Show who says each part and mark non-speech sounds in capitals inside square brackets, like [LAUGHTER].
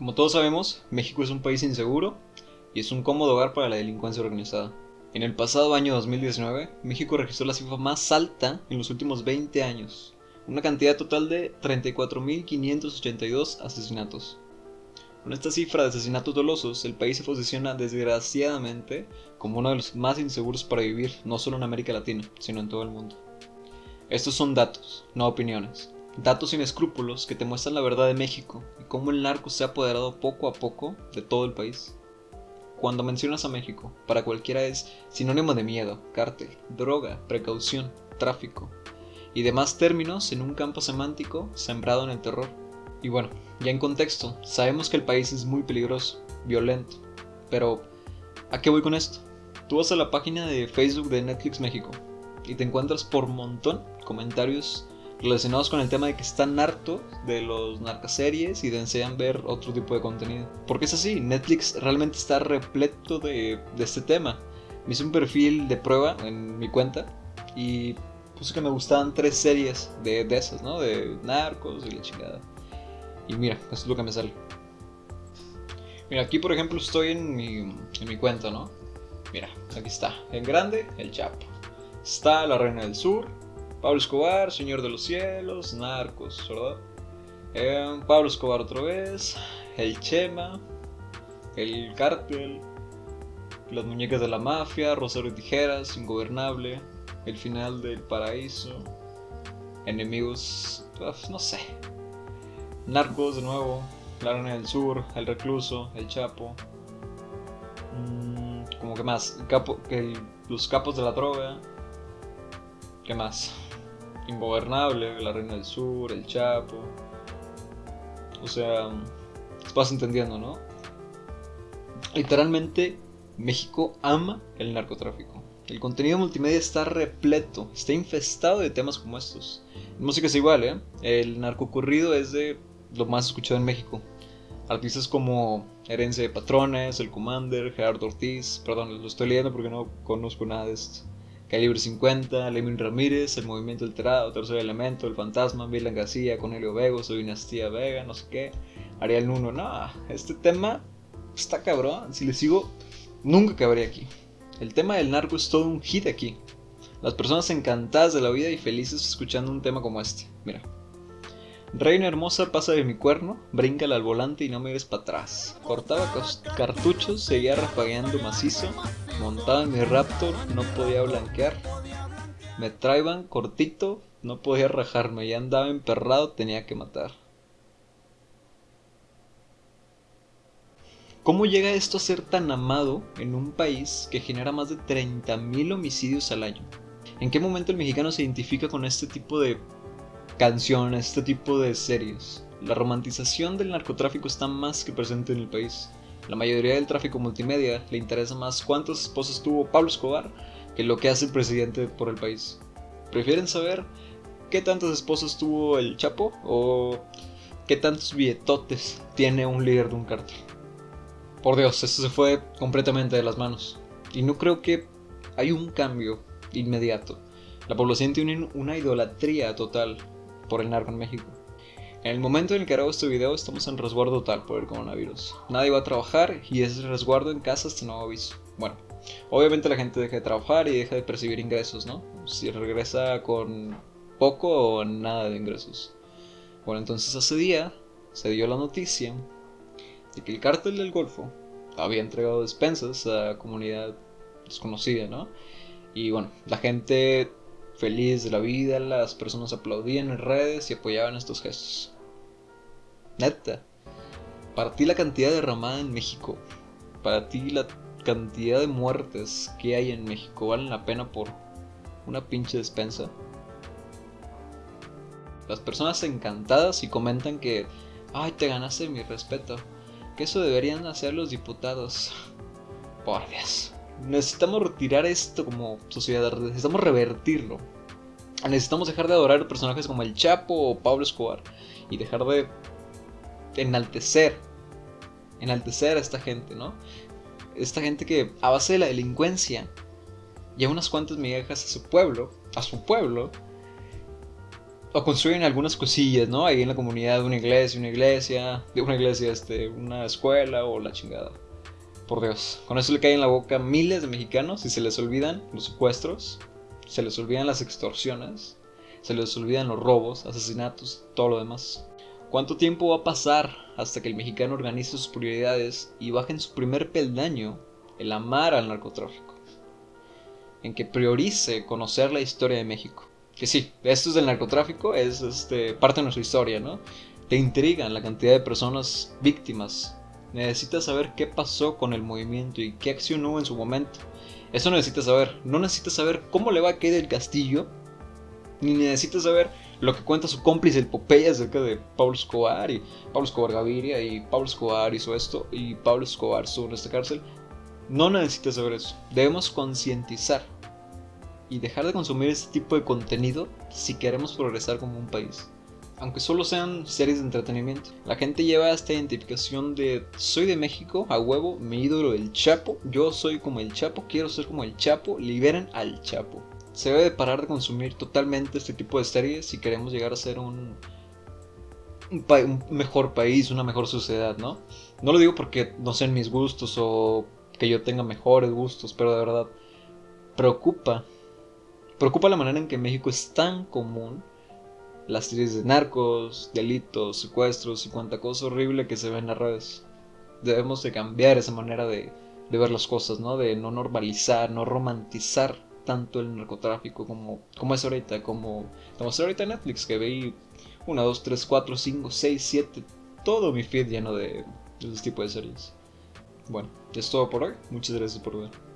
Speaker 1: Como todos sabemos, México es un país inseguro y es un cómodo hogar para la delincuencia organizada. En el pasado año 2019, México registró la cifra más alta en los últimos 20 años, una cantidad total de 34.582 asesinatos. Con esta cifra de asesinatos dolosos, el país se posiciona desgraciadamente como uno de los más inseguros para vivir, no solo en América Latina, sino en todo el mundo. Estos son datos, no opiniones. Datos sin escrúpulos que te muestran la verdad de México y cómo el narco se ha apoderado poco a poco de todo el país. Cuando mencionas a México, para cualquiera es sinónimo de miedo, cártel, droga, precaución, tráfico y demás términos en un campo semántico sembrado en el terror. Y bueno, ya en contexto, sabemos que el país es muy peligroso, violento, pero ¿a qué voy con esto? Tú vas a la página de Facebook de Netflix México y te encuentras por montón comentarios relacionados con el tema de que están hartos de los narcoseries y desean ver otro tipo de contenido. Porque es así, Netflix realmente está repleto de, este tema. Me hice un perfil de prueba en mi cuenta y puse que me gustaban tres series de, de esas, ¿no? De narcos y la chingada. Y mira, eso es lo que me sale. Mira, aquí por ejemplo estoy en mi, en mi cuenta, ¿no? Mira, aquí está. En grande, el Chapo. Está la Reina del Sur, Pablo Escobar, Señor de los Cielos, Narcos, ¿verdad? Eh, Pablo Escobar otra vez, El Chema, El Cártel, Las Muñecas de la Mafia, Rosario y Tijeras, Ingobernable, El Final del Paraíso, Enemigos, no sé, Narcos de nuevo, La Arena del Sur, El Recluso, El Chapo, mm, como que más, capo, los capos de la droga, ¿qué más? Ingobernable, La Reina del Sur, El Chapo. O sea, vas entendiendo, ¿no? Literalmente, México ama el narcotráfico. El contenido multimedia está repleto, está infestado de temas como estos. música es igual, ¿eh? El narcocurrido es de lo más escuchado en México. Artistas como Herencia de Patrones, El Commander, Gerardo Ortiz, perdón, lo estoy leyendo porque no conozco nada de esto. Calibre 50, Lemin Ramírez, El Movimiento Alterado, Tercer Elemento, El Fantasma, Milan García, Cornelio Vego, Soy Dinastía Vega, no sé qué, Ariel Nuno. No, este tema está cabrón. Si le sigo, nunca acabaría aquí. El tema del narco es todo un hit aquí. Las personas encantadas de la vida y felices escuchando un tema como este. Mira. Reina hermosa, pasa de mi cuerno, bríncala al volante y no me ves para atrás. Cortaba cartuchos, seguía rafagueando macizo, montaba en mi Raptor, no podía blanquear. Me traían cortito, no podía rajarme, ya andaba emperrado, tenía que matar. ¿Cómo llega esto a ser tan amado en un país que genera más de 30.000 homicidios al año? ¿En qué momento el mexicano se identifica con este tipo de canciones, este tipo de series. La romantización del narcotráfico está más que presente en el país. La mayoría del tráfico multimedia le interesa más cuántas esposas tuvo Pablo Escobar que lo que hace el presidente por el país. Prefieren saber qué tantas esposas tuvo el Chapo o qué tantos billetotes tiene un líder de un cártel. Por Dios, eso se fue completamente de las manos. Y no creo que hay un cambio inmediato. La población tiene una idolatría total por el narco en México. En el momento en el que grabo este video estamos en resguardo total por el coronavirus. Nadie va a trabajar y es resguardo en casa hasta nuevo aviso. Bueno, obviamente la gente deja de trabajar y deja de percibir ingresos, ¿no? Si regresa con poco o nada de ingresos. Bueno, entonces hace día se dio la noticia de que el cártel del Golfo había entregado despensas a comunidad desconocida, ¿no? Y bueno, la gente feliz de la vida, las personas aplaudían en redes y apoyaban estos gestos. Neta, para ti la cantidad derramada en México, para ti la cantidad de muertes que hay en México valen la pena por una pinche despensa. Las personas encantadas y comentan que, ay, te ganaste mi respeto, que eso deberían hacer los diputados. [LAUGHS] Por Dios necesitamos retirar esto como sociedad, necesitamos revertirlo. Necesitamos dejar de adorar personajes como el Chapo o Pablo Escobar y dejar de enaltecer, enaltecer a esta gente, ¿no? Esta gente que a base de la delincuencia y a unas cuantas migajas a su pueblo, a su pueblo, o construyen algunas cosillas, ¿no? Ahí en la comunidad, una iglesia, una iglesia, de una iglesia, este, una escuela o la chingada. Por Dios, con eso le caen en la boca miles de mexicanos y se les olvidan los secuestros, se les olvidan las extorsiones, se les olvidan los robos, asesinatos, todo lo demás. ¿Cuánto tiempo va a pasar hasta que el mexicano organice sus prioridades y baje en su primer peldaño el amar al narcotráfico? En que priorice conocer la historia de México que sí, esto es del narcotráfico, es este, parte de nuestra historia, ¿no? Te intrigan la cantidad de personas víctimas. Necesitas saber qué pasó con el movimiento y qué acción hubo en su momento. Eso necesitas saber. No necesitas saber cómo le va a quedar el castillo, ni necesitas saber lo que cuenta su cómplice el Popeye acerca de Pablo Escobar y Pablo Escobar Gaviria y Pablo Escobar hizo esto y Pablo Escobar estuvo en esta cárcel. No necesitas saber eso. Debemos concientizar y dejar de consumir este tipo de contenido si queremos progresar como un país. Aunque solo sean series de entretenimiento. La gente lleva esta identificación de soy de México, a huevo, mi ídolo el Chapo, yo soy como el Chapo, quiero ser como el Chapo, liberen al Chapo. Se debe de parar de consumir totalmente este tipo de series si queremos llegar a ser un, un, mejor país, una mejor sociedad, ¿no? No lo digo porque no sean mis gustos o que yo tenga mejores gustos, pero de verdad preocupa Preocupa la manera en que México es tan común las series de narcos, delitos, secuestros y cuanta cosa horrible que se ve en las redes. Debemos de cambiar esa manera de, ver las cosas, ¿no? De no normalizar, no romantizar tanto el narcotráfico como, como es ahorita, como, es ahorita Netflix, que veí 1, 2, 3, 4, 5, 6, 7, todo mi feed lleno de, de ese tipo de series. Bueno, es todo por hoy. Muchas gracias por ver.